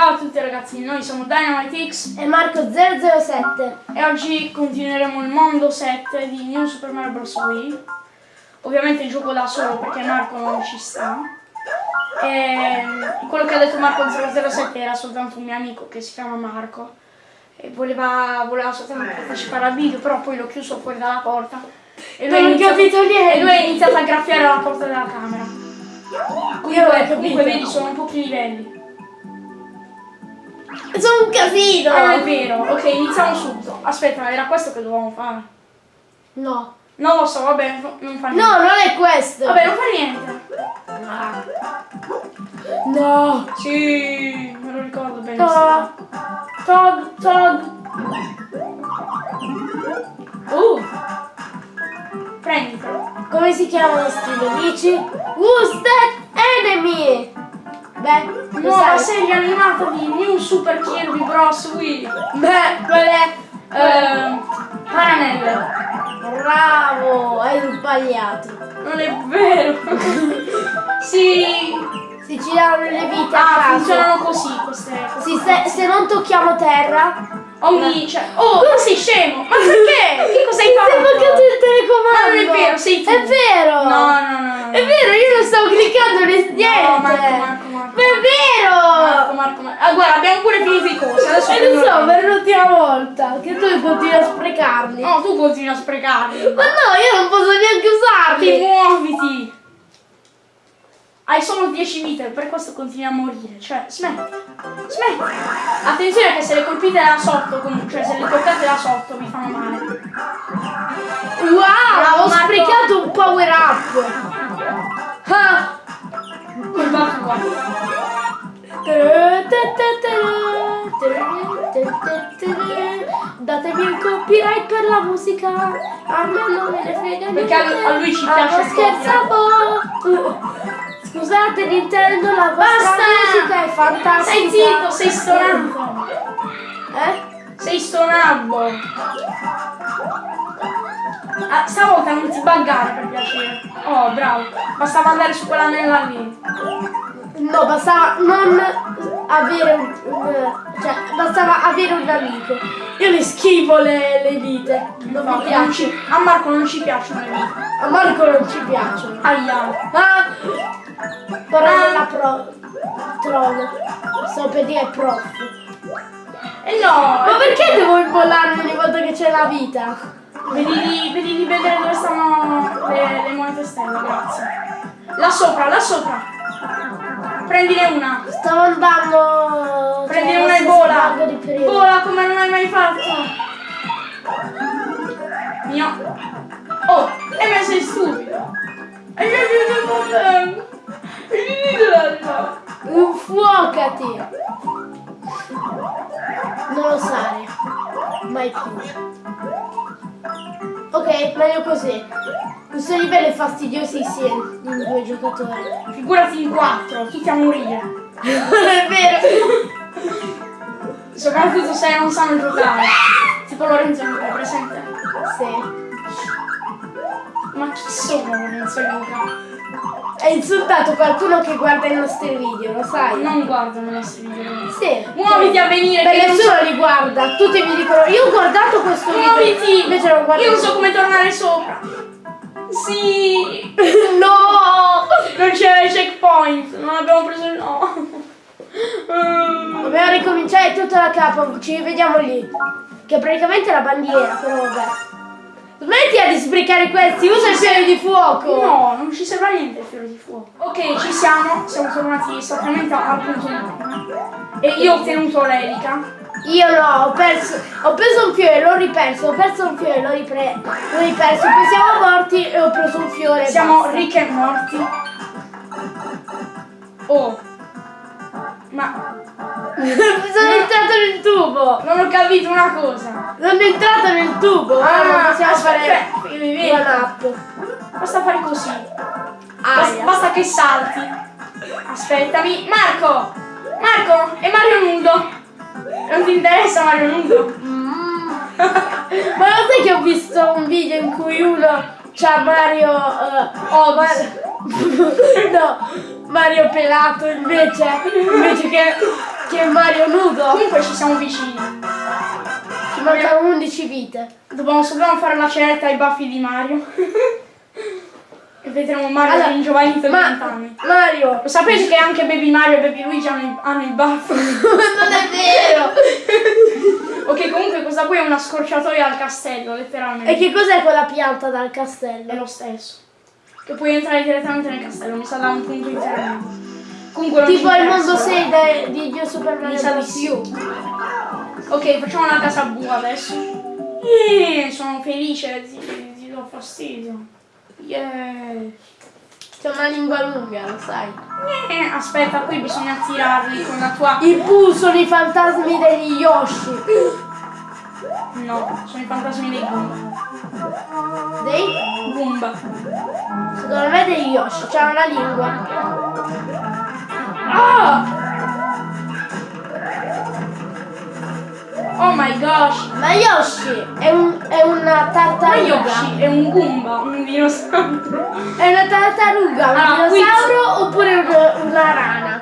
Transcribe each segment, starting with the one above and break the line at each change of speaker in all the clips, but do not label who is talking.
Ciao a tutti ragazzi, noi siamo DynamiteX
e Marco007
e oggi continueremo il mondo 7 di New Super Mario Bros. Wii. Ovviamente gioco da solo perché Marco non ci sta. E quello che ha detto Marco007 era soltanto un mio amico che si chiama Marco e voleva, voleva soltanto partecipare al video, però poi l'ho chiuso fuori dalla porta
e lui, iniziato,
e lui ha iniziato a graffiare la porta della camera. Comunque, comunque vedi sono pochi livelli.
Sono un casino!
Ah, è vero. Ok, iniziamo subito. Aspetta, era questo che dovevamo fare?
No.
Non lo so, vabbè, non fa niente.
No, non è questo.
Vabbè, non fa niente.
Ah. No.
Sì, me lo ricordo bene.
Todd. Todd, Todd.
Uh. Prenditelo.
Come si chiamano questi nemici? Who's that enemy? Beh,
nuova serie animata di New Super Kirby Bros. Wii.
Beh, qual è?
Uh, Paranelle.
Bravo, hai sbagliato.
Non è vero. sì.
Si ci danno le vite
ah, funzionano così queste,
Sì, se, se non tocchiamo terra
Ogni, cioè, oh, ma sei scemo? Ma perché? Che cosa hai fatto?
Sei bloccato il telecomando!
Ma non è vero, sei tu!
È vero!
No, no, no, no.
È vero, io non stavo cliccando niente!
No, Marco, Marco, Marco.
Ma è vero!
Marco, Marco, Marco. Ah, guarda, abbiamo pure finito i cosi, adesso...
E lo so, per l'ultima volta, che tu continui a sprecarli.
No, tu continui a sprecarli.
Ma no, io non posso neanche usarli!
Ti muoviti! Hai solo 10 vite, per questo continui a morire. Cioè, smetti. Smetti. Attenzione che se le colpite da sotto, cioè se le toccate da sotto vi fanno male.
Wow, Bravo, ho Marco. sprecato un power up.
Ah. Guarda qua.
Datemi il copyright per la musica A me non me ne frega
Perché a lui ci piace
ah, scherza Scusate Nintendo, la vostra musica è fantastica.
Sei zitto, sei stonato.
Eh?
Sei stonabbo. Ah, stavolta non ti buggare per piacere. Oh, bravo. Bastava andare su quell'anella lì.
No, bastava non avere un, cioè bastava avere un amico. Io le schifo le, le vite. Non no, mi piace.
a Marco non ci piacciono le vite.
A Marco non ci piacciono.
Aia.
Ah! Parola pro troll. Sto per dire prof.
Eh no!
Ma perché devo imbollarmi ogni volta che c'è la vita?
Vedi di, vedi di vedere dove stanno le, le monete stelle, grazie. Là sopra, là sopra. Prendine una.
Stavo andando.
Prendine cioè, una e vola. Vola come non hai mai fatto. Mio. Oh, e me sei stupido. E io ti
Infuocati! Non lo sai. Mai più. Ok, meglio così. Questo livello è fastidiosissimo in due giocatori.
Figurati in quattro, tutti a morire.
è vero!
Soprattutto se non sanno giocare. Tipo Lorenzo Luca, presente?
Sì.
Ma chi sono Lorenzo Luca?
Hai insultato qualcuno che guarda i nostri video, lo sai?
Non guardano i nostri video.
Sì.
Muoviti a venire.
Beh, nessuno so... li guarda. Tutti mi dicono, io ho guardato questo
Muoviti.
video. Invece non guardo.
Io non so come tornare sopra. Sì.
no.
Non c'era il checkpoint. Non abbiamo preso il no.
Dobbiamo ricominciare tutto da capo. Ci vediamo lì. Che praticamente è la bandiera, però vabbè. Smettila di sprecare questi, usa il fiore di fuoco!
No, non ci serve a niente il fiore di fuoco. Ok, ci siamo, siamo tornati esattamente al punto di prima. E io ho ottenuto l'elica.
Io no, ho perso, ho preso un fiore, l'ho riperso, ho perso un fiore, l'ho ripreso, l'ho riperso, poi siamo morti e ho preso un fiore.
Siamo ricchi e morti. Oh. Ma
sono entrato nel tubo!
Non ho capito una cosa!
Non è entrato nel tubo!
Ah,
non
possiamo fare
up!
Basta fare così! Basta, basta che salti! Aspettami! Marco! Marco! È Mario nudo! Non ti interessa Mario nudo?
Mm. Ma lo sai che ho visto un video in cui uno c'ha Mario... Uh, oh, Mar no! Mario pelato invece, invece che Che Mario nudo!
Comunque ci siamo vicini.
Ci mancano 11 vite.
Dobbiamo, dobbiamo fare la ceretta ai baffi di Mario. e vedremo Mario
Allora,
ringiovanito di
Ma
20 anni.
Mario!
Lo sapete che anche Baby Mario e Baby Luigi hanno, i- hanno il baffo?
non è vero!
Ok, comunque questa qui è una scorciatoia al castello, letteralmente.
e che cos'è quella pianta dal castello?
È lo stesso. Che puoi entrare direttamente nel castello, mi sa da un punto intermedio. Comunque
Tipo il mondo 6 de- di Dio Super
Mi
Mario
sa di più. Ok, facciamo una casa bua adesso. Eh, sono felice, ti, ti do fastidio. Yeah.
C'è una lingua lunga, lo sai.
Eh, aspetta, qui bisogna tirarli con la tua...
I Pooh sono i fantasmi degli Yoshi.
No, sono i fantasmi dei Goomba.
Dei?
Goomba.
Secondo me degli Yoshi, c'ha una lingua.
Ah! Oh my gosh!
Ma Yoshi è, un, è una
Ma
tartaruga.
Yoshi è un Goomba, un dinosauro.
È una tartaruga, un
Ah,
dinosauro oppure un- una rana?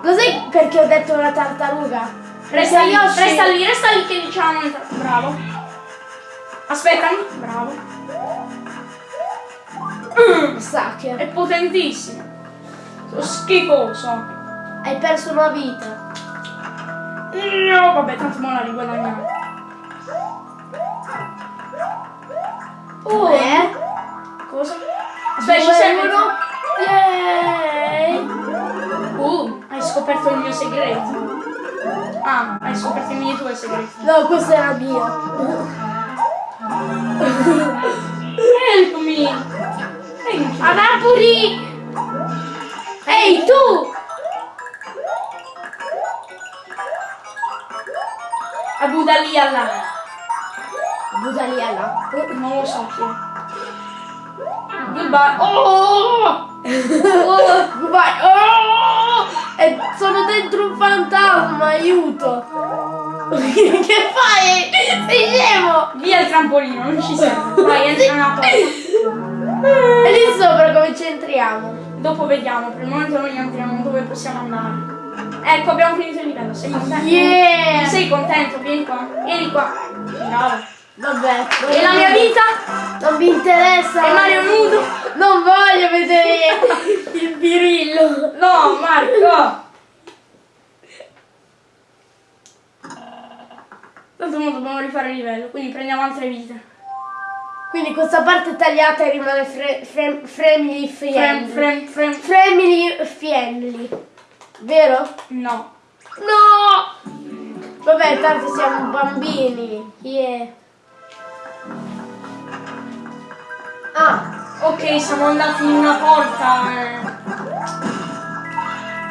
Lo sai perché ho detto una tartaruga?
Resta lì,
Yoshi-
resta lì, resta lì che diciamo... Bravo. Aspettami. Bravo. Mm,
Sa che
È potentissimo. Sono schifoso.
hai perso una vita.
No, vabbè, tanto mo la riguadagniamo.
Oh, eh?
Cosa? Aspetta, ci serve...
uno. Yay!
Uh, hai scoperto il mio segreto. Ah, hai scoperto i miei due segreti.
No, questo era mio.
Help me! Thank you.
Anapuri! Ehi tu!
Abu Dali Allah.
Budaliana.
Non lo so chi è. Goodbye. Oh!
Oh, vai! Oh! E sono dentro un fantasma, aiuto! che fai? Sei scemo!
Via il trampolino, non ci serve. Vai, entra nella porta.
E lì sopra come ci entriamo?
Dopo vediamo, per il momento noi entriamo dove possiamo andare. Ecco, abbiamo finito il livello. Sei contento?
Yeah!
Sei contento? Vieni qua. Vieni qua. Bravo.
Vabbè.
E la mia vita?
Non mi interessa!
E Mario nudo?
Non voglio vedere il birillo!
No, Marco! Tanto mo dobbiamo rifare il livello, quindi prendiamo altre vite.
Quindi questa parte tagliata rimane fre- family
Frem,
friendly.
frem, frem.
Family friendly. Vero?
No.
No! Vabbè, tanto siamo bambini. Yeah. Ah,
Ok, siamo andati in una porta. eh.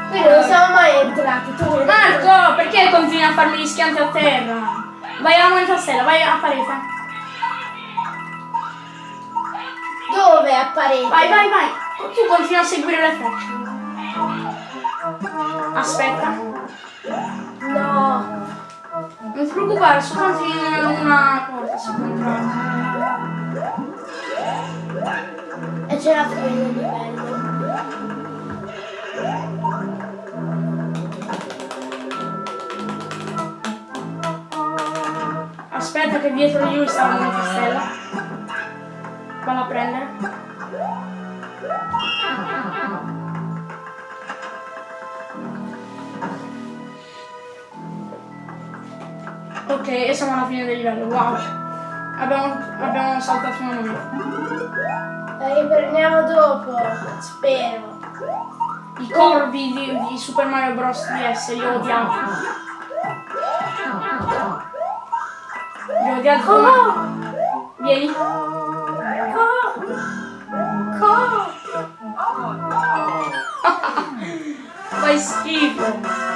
quindi non siamo mai entrati. Tu
Marco, perché continui a farmi gli schianti a terra? Vai alla moneta stella, vai a parete.
Dove apparente?
Vai, vai, vai. Tu continui a seguire le frecce. Aspetta.
No.
Non ti preoccupare, soltanto in una porta si entrare.
E c'è la fine del livello.
Aspetta che dietro di lui sta la moneta stella. Valla a prendere. Ok, e siamo alla fine del livello, wow. Abbiamo, abbiamo saltato una moneta.
La riprendiamo dopo, spero.
I corvi di, di Super Mario Bros. DS li ho odiati. Li come...
Oh!
Vieni.
Co! Co!
Fai schifo.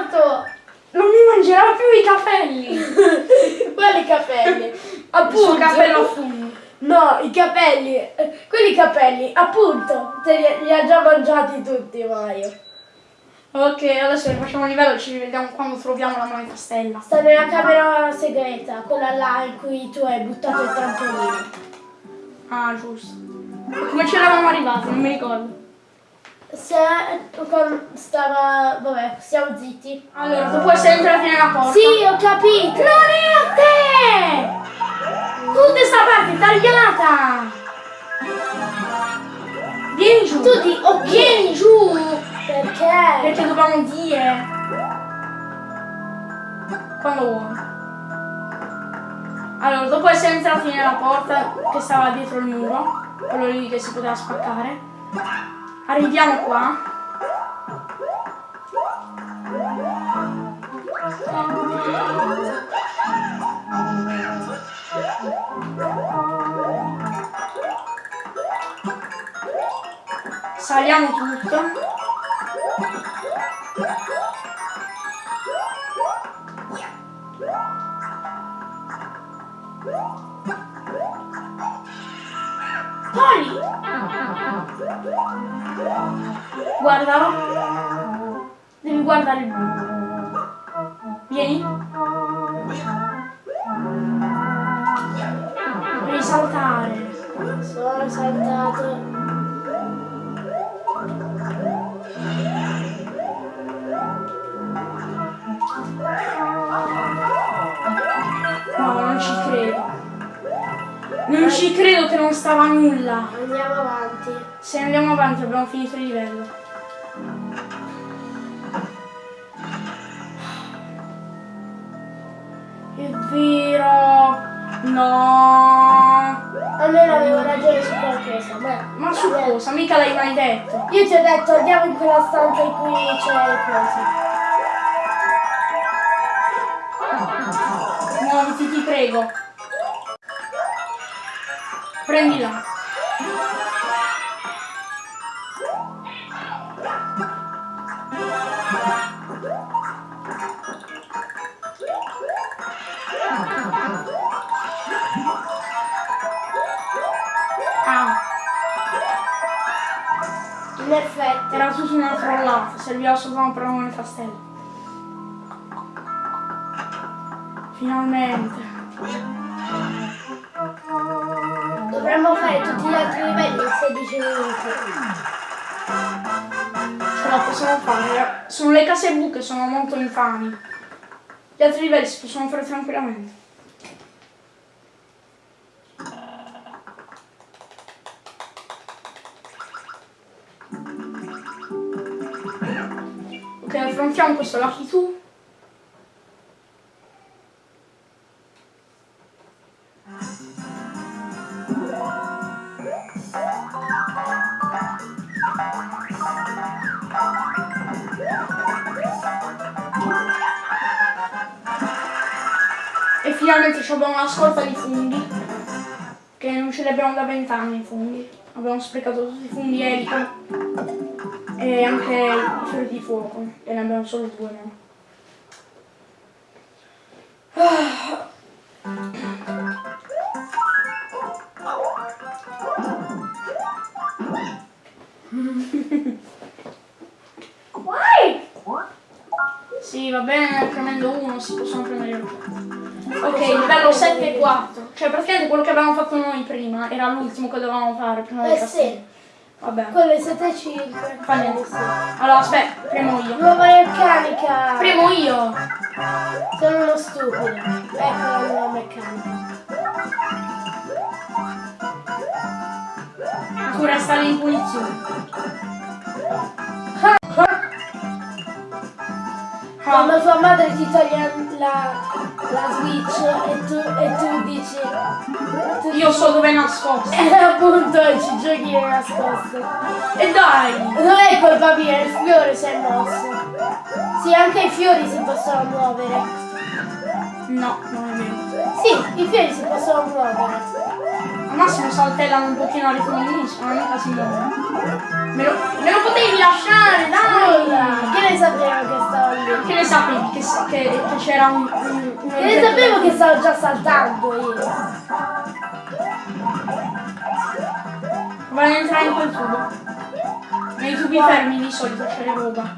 Morto!
Non mi mangerà più i capelli.
Quali capelli?
Appunto, cappello a funghi.
No, i capelli. Quelli capelli, appunto. Te li, li ha già mangiati tutti, Mario.
Ok, adesso rifacciamo il livello, ci rivediamo quando troviamo la moneta stella.
Sta nella camera segreta, quella là in cui tu hai buttato il trampolino.
Ah, giusto. Come ci eravamo arrivati? Non mi ricordo.
Se con- stava. Vabbè, stiamo zitti.
Allora, dopo essere entrati nella porta.
Sì, ho capito!
Non è a te! Tutta sta parte tagliata! Vieni giù!
Tu di- ok.
Vieni giù!
Perché?
Perché dobbiamo dire. Quando vuoi. Allora, dopo essere entrati nella porta che stava dietro il muro, quello lì che si poteva spaccare, arriviamo qua. Saliamo tutto. Guardalo. Devi guardare il buco. Vieni. Devi saltare.
Sono saltato.
No, non ci credo. Non ci credo che non stava nulla.
Andiamo avanti.
Se andiamo avanti abbiamo finito il livello. No.
Almeno avevo ragione su qualcosa, ma.
Ma su cosa? Mica l'hai mai detto.
Io ti ho detto andiamo in quella stanza in cui c'è le cose.
Muoviti, ti prego. Prendila. Era tutta una trollata, serviva soltanto per un castello. Finalmente.
Dovremmo fare tutti gli altri livelli in 16 minuti.
Ce la possiamo fare. Sono le case buche, sono molto infami. Gli altri livelli si possono fare tranquillamente. Questo Lucky 2. E finalmente ci abbiamo una scorta di funghi. Che non ce li abbiamo da vent'anni i funghi. Abbiamo sprecato tutti i funghi elica. E anche i fiori di fuoco. E ne abbiamo solo due no?
Vai!
Sì, va bene, premendo uno si possono premere oggetti. Ok, livello 7 e 4. Cioè praticamente quello che avevamo fatto noi prima era l'ultimo che dovevamo fare prima del
Eh
castello.
sì,
Vabbè.
quello è 7 e 5.
Fa niente. Allora aspetta, premo io.
Nuova meccanica!
Premo io!
Sono uno stupido. Ecco la nuova meccanica.
Resta lì in punizione. Ah,
Quando tua madre ti toglie la, la Switch e tu, e tu dici... tu
io so dove è nascosto.
E appunto ci giochi è nascosto.
E dai!
Non è colpa mia, il fiore si è mosso. Sì, anche i fiori si possono muovere.
No, non è vero.
Sì, i fiori si possono muovere.
Al massimo saltellano un pochino a ritmo di musica, ma mica si muovono. Me lo, me lo potevi lasciare, dai!
Nulla! Che ne sapevo che stavo lì?
Che ne sapevi che, che- che c'era un, un,
ne sapevo che stavo già saltando io?
Voglio entrare in quel tubo. Nei tubi fermi di solito c'è roba.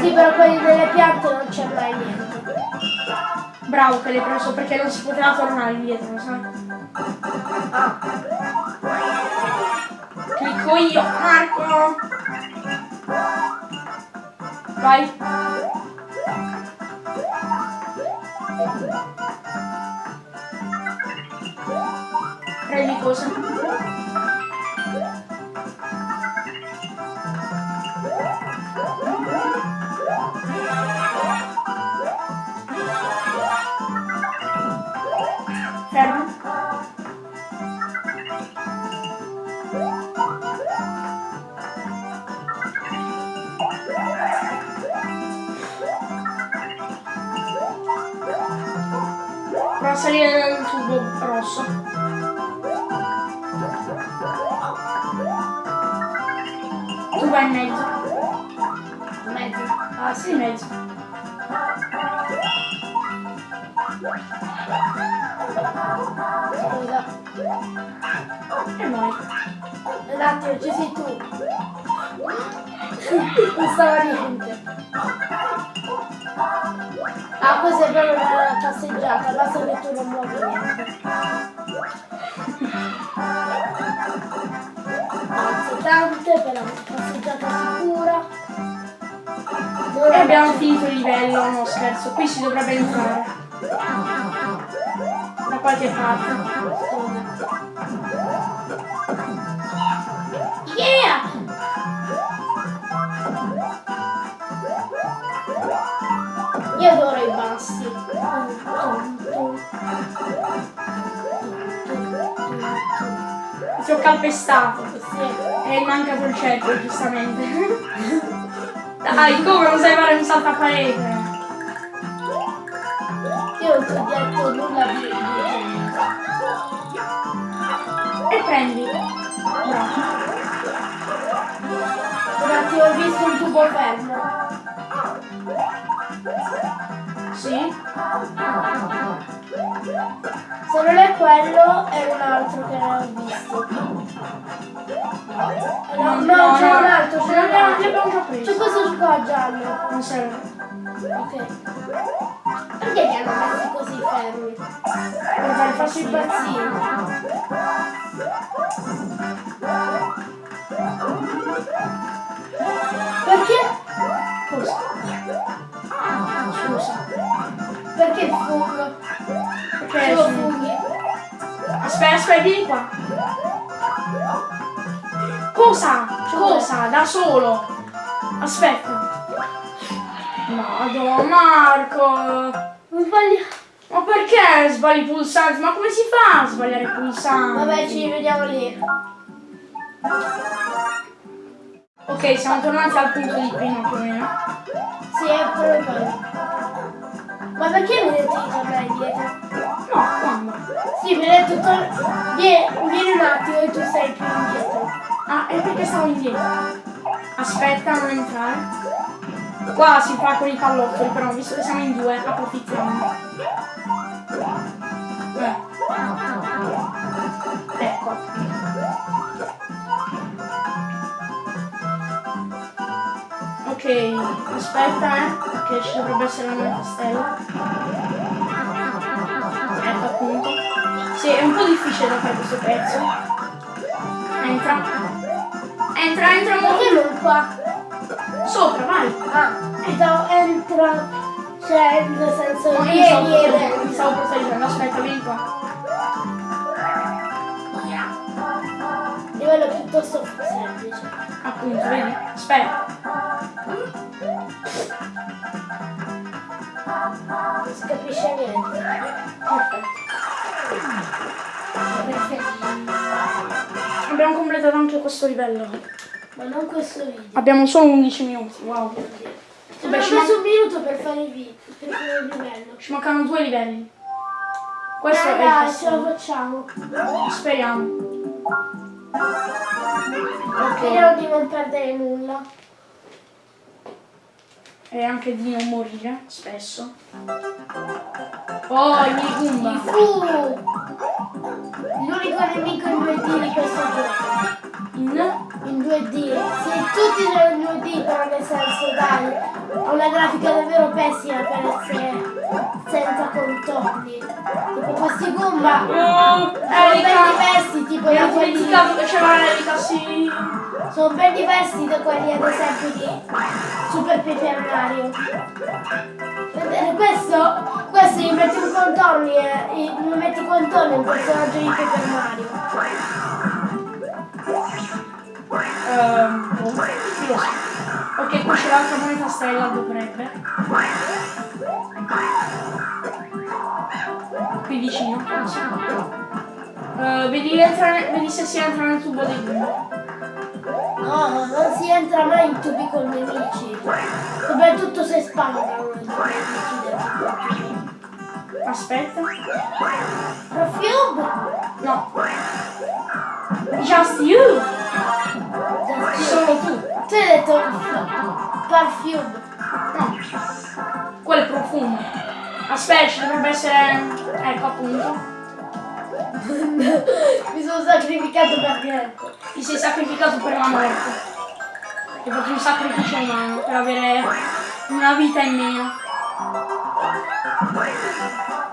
Sì, però quelli delle piante non c'è mai niente.
Bravo che l'hai preso perché non si poteva tornare indietro, sai?
Ah,
Clicco io, Marco. Vai. Prendi cosa? Prova a salire dal tubo rosso. Tu vai in mezzo.
Mezzo.
Ah, sì, mezzo.
Scusa.
E vai.
Un attimo, ci sei tu. Non stava niente. Ah, questa è proprio una passeggiata, basta che tu non muovi niente. Grazie tante per la passeggiata sicura.
E abbiamo finito il livello, no scherzo, qui si dovrebbe entrare. Da qualche parte.
Yeah! Io adoro
Ti ho calpestato.
Sì.
E mancato il cerchio, giustamente. Dai, come non sai fare un salto a parete?
Io non ti ho detto nulla di, di
E prendi. Bravo.
Un attimo, ho visto un tubo fermo. Non
serve.
Ok. Perché li hanno messi così fermi?
Per
Faccio
farsi
impazzire. Perché?
Cosa? Scusa.
Perché il fungo?
Perché
Solo funghi?
Aspetta, aspetta, vieni qua. Cosa? Cosa? Da solo. Aspetta. Marco.
Non sbaglio.
Ma perché sbagli i pulsanti? Ma come si fa a sbagliare i pulsanti?
Vabbè, ci rivediamo lì.
Ok, siamo tornati al punto di prima più o meno.
Sì, è proprio quello. Ma perché mi hai detto di tornare indietro?
No, quando?
Sì, mi hai detto tor- vieni, vieni un attimo e tu sei più indietro.
Ah, è perché stavo indietro. Aspetta, non entrare. Qua si fa con i pallottoli, però visto che siamo in due, approfittiamo. Eh. Ecco. Ok, aspetta, eh, che ci dovrebbe essere una nuova stella. Ecco appunto. Sì, è un po' difficile da fare questo pezzo. Entra. Entra, entra
non qua?
Sopra, vai.
Ah, entra, entra, cioè nel senso
No, io mi stavo
entra.
stavo proteggendo. Aspetta, vieni qua.
Livello piuttosto semplice.
Appunto, vedi? Aspetta.
Non si capisce niente.
Perfetto. Abbiamo completato anche questo livello.
Ma non questo video.
Abbiamo solo 11 minuti, wow.
Ci
Vabbè, ci,
messo un minuto per fare il video, per fare il livello.
ci mancano due livelli. Questo
eh,
è il
dai, ce la facciamo.
Speriamo.
Speriamo di non perdere nulla.
E anche di non morire, spesso. Oh, i miei Goomba.
L'unico nemico in 2D di questo gioco.
In...
In 2D. Se tutti sono in 2D sì, però nel senso, dai, ho una grafica davvero pessima per essere senza contorni. Tipo questi Goomba
Oh,
sono ben diversi, tipo
ero
quelli,
dimenticato che c'era Erika, sì.
sono ben diversi da quelli ad esempio di Super Paper Mario. Vedete, questo, questo gli metti un contorni e gli contorni a un personaggio di Paper Mario.
Ehm, sa. Ok, qui c'è l'altra moneta stella, dovrebbe. Qui vicino. Eh, vedi, entra- vedi se si entra nel tubo dei Goomba.
No, non si entra mai in tubi con nemici. Soprattutto se i nemici tubo.
Aspetta.
Perfume?
No. Just you! Solo tu.
Tu hai detto perfume.
No. Quello è profumo. Aspetta, ci dovrebbe essere... Ecco appunto.
Mi sono sacrificato per niente.
Ti sei sacrificato per la morte. Hai fatto un sacrificio umano per avere una vita in meno.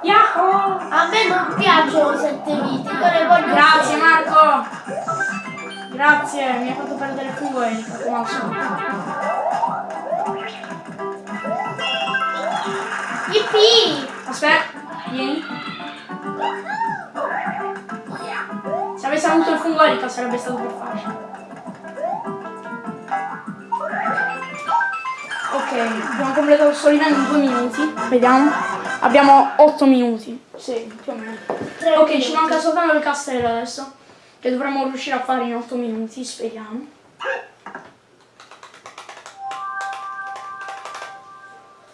Yahoo!
A me non piacciono sette vite, io ne voglio
Grazie. Marco! Grazie, mi hai fatto perdere al solito.
Yippee!
Aspetta, vieni. Se avessi avuto il fungo Erika sarebbe stato più facile. Ok, abbiamo completato il solivento in due minuti. Vediamo. Abbiamo 8 minuti. Sì, più o meno. Ok, ci manca soltanto il castello adesso. Che dovremmo riuscire a fare in 8 minuti, speriamo.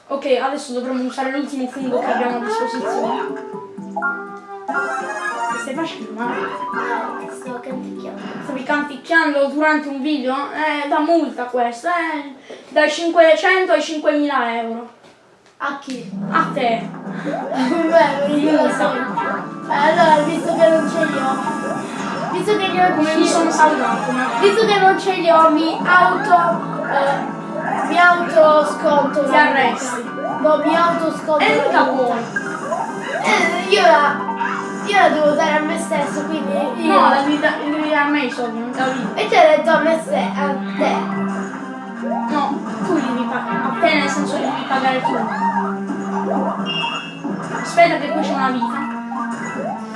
Ok, adesso dovremmo usare l'ultimo fungo che abbiamo a disposizione. Che stai facendo, Mario?
Eh, Sto canticchiando.
Stavi canticchiando durante un video? Eh, da multa questa, eh. Dai 500 ai 5000 euro.
A chi?
A te.
Beh, io lo so. Eh, Allora, visto che non ce li ho, visto che non
Come mi sono salvato,
visto che non ce li ho, mi auto, eh, mi auto sconto
Ti arresti.
No, mi auto sconto
E mica
multa.
puoi.
Eh, io la, io la devo dare a me stesso, quindi io...
No, la devi, da- devi dare a me i soldi, non da vita.
E ti ho detto a me ste, a te.
No, tu li devi pagare. A te nel senso li devi pagare tu. Aspetta che qui c'è una vita.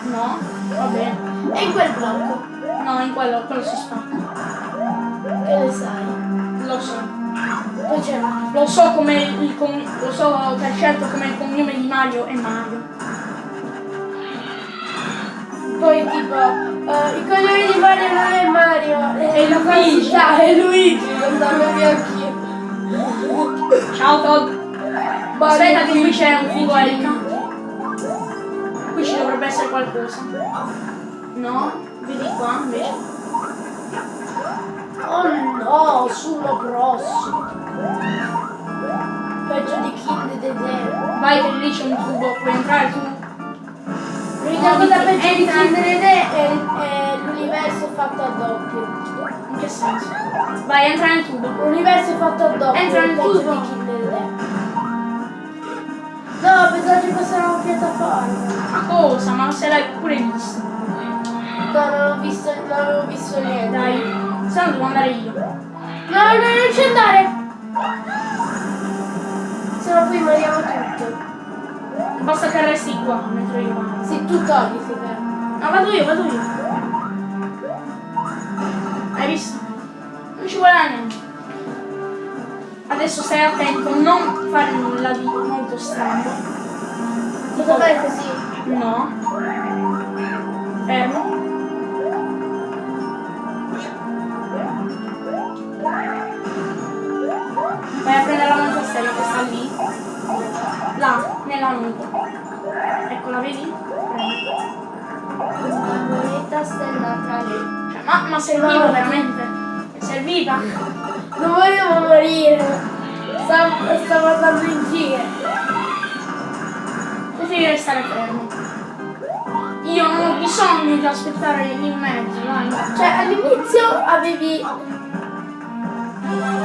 No, va bene.
E in quel blocco,
No, in quello, quello si spacca.
che ne sai?
Lo so.
Poi c'è
Lo so come il lo so per certo come il cognome di Mario è Mario.
Poi tipo, eh, il cognome di Mario non è Mario, è,
È
la
Luigi.
falsità, è Luigi, lo sapevo anch'io.
Ciao Todd. Aspetta che qui c'è un Erika. Qui ci dovrebbe essere qualcosa. No? Vedi qua invece.
Oh no, sullo prossimo. Peggio di Kind the Dead.
Vai che lì c'è un tubo, puoi entrare tu.
L'unica cosa peggio di. Kind the Dead è, è l'universo fatto a doppio.
In che senso? Vai, entra nel tubo.
L'universo fatto a doppio
Entra nel
è
tubo.
di the Dead. No, pensavo ci fosse una piattaforma.
Ma cosa? Ma se l'hai pure visto.
No, non ho visto, non avevo visto niente.
Dai, se no devo andare io.
No, no, non ci andare! Se no poi moriamo tutto.
Basta che resti qua mentre io vado.
Se tu togli, vede.
No, vado io, vado io. Hai visto? Non ci vuole niente. Adesso stai attento, non fare nulla di molto strano.
Cosa fai così?
No. Fermo. Vai a prendere la monastella che sta lì. Là, nella nuca. Ecco, la vedi? Prendi.
La moneta stellata lì.
Cioè, ma, ma serviva veramente? È servita?
Non volevo morire. Stavo, stavo andando in giro.
Tu devi restare fermo. Io non ho bisogno di aspettare in mezzo, dai.
Cioè all'inizio avevi...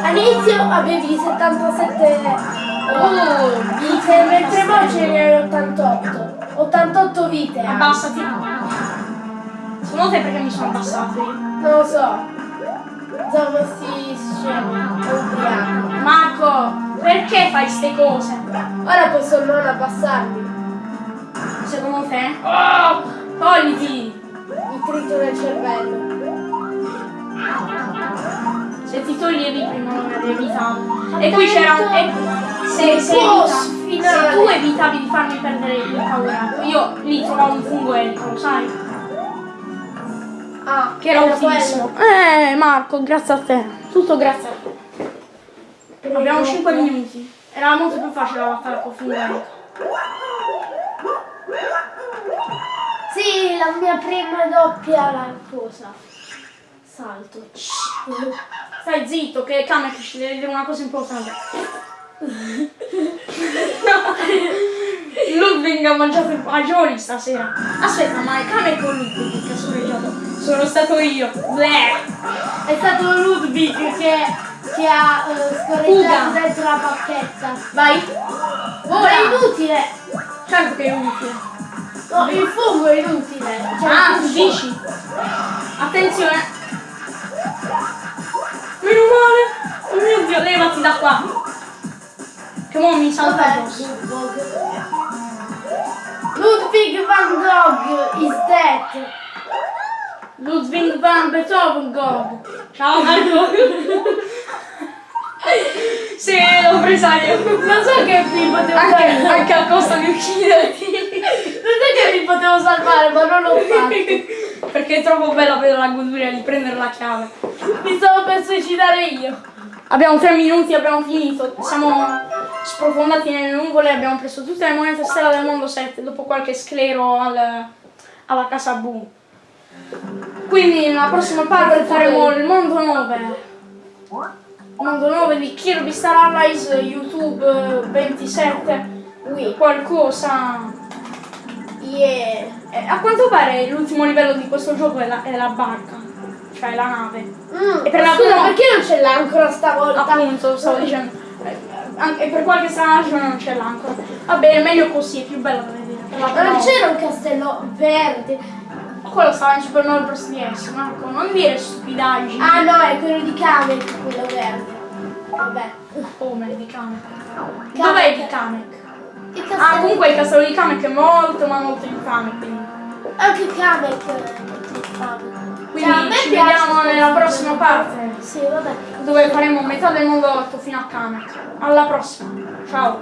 All'inizio avevi 77
Oh,
vite, mentre mo ce ne hai 88. 88 vite.
abbassati. Secondo te perché mi sono abbassato io?
Non lo so. Siamo sti scemi, ubriaco.
Marco, perché fai ste cose?
Ora posso non abbassarmi.
Secondo te? Oh, togliti!
Mi trito nel cervello.
Toglievi prima non evitato. E qui c'era un... e- se, se, evita- se tu evitavi di farmi perdere il paura, io lì trovavo un fungo elico, lo sai?
Ah,
Che era utilissimo. Eh Marco, grazie a te. Tutto grazie a te. Abbiamo 5 minuti. Era molto più facile la battaglia col fungo elico.
Sì, la mia prima doppia la cosa. Salto.
Stai zitto che Kamek ci deve dire una cosa importante. Ludwig ha mangiato i fagioli stasera. Aspetta, ma è Kamek o Ludwig che ha soreggiato? Sono stato io. Bleh.
È stato Ludwig che, che ha
Fuga.
scorreggiato dentro la pacchetta.
Vai. Ora.
è inutile!
Certo che è utile.
No, il fungo è inutile. Cioè,
Ah, dici? Attenzione. Male. Oh mio Dio, levati da qua. Che mo mi salta addosso.
Ludwig van Gogh is dead.
Ludwig van Beethoven Gogh. Ciao Marco. sì, l'ho presa io.
Non so che mi potevo
Anche,
salvare.
anche a costo di ucciderti.
Non so che mi potevo salvare, ma non l'ho fatto.
Perché è troppo bella per la goduria di prendere la chiave.
Mi stavo per suicidare io.
Abbiamo tre minuti, abbiamo finito. Siamo sprofondati nelle nuvole, abbiamo preso tutte le monete stella del mondo 7 dopo qualche sclero al- alla casa Bu. Quindi nella prossima parte faremo il mondo 9. Mondo 9 di Kirby Star Allies, YouTube eh, 27,
Qui.
qualcosa.
Yeah.
Eh, a quanto pare l'ultimo livello di questo gioco è la, è la barca, cioè la nave.
Mm,
E per la
scusa, perché non c'è l'ancora stavolta?
Appunto, stavo dicendo. eh, anche- E per qualche strana ragione non c'è l'ancora. Va bene, meglio così, è più bello da vedere.
Non c'era un castello verde.
Quello stava in Super Mario Bros. DS, Marco, non dire stupidaggini.
Ah no, è quello di Kamek, quello verde. Vabbè.
Come di Kamek?
Kamek.
Dov'è di Kamek? Ah, comunque il castello di Kamek è molto ma molto infame, quindi.
Anche Kamek è molto infame.
Quindi
Cioè,
ci vediamo nella prossima parte.
Sì, vabbè.
Dove faremo metà del mondo 8 fino a Kamek. Alla prossima. Ciao.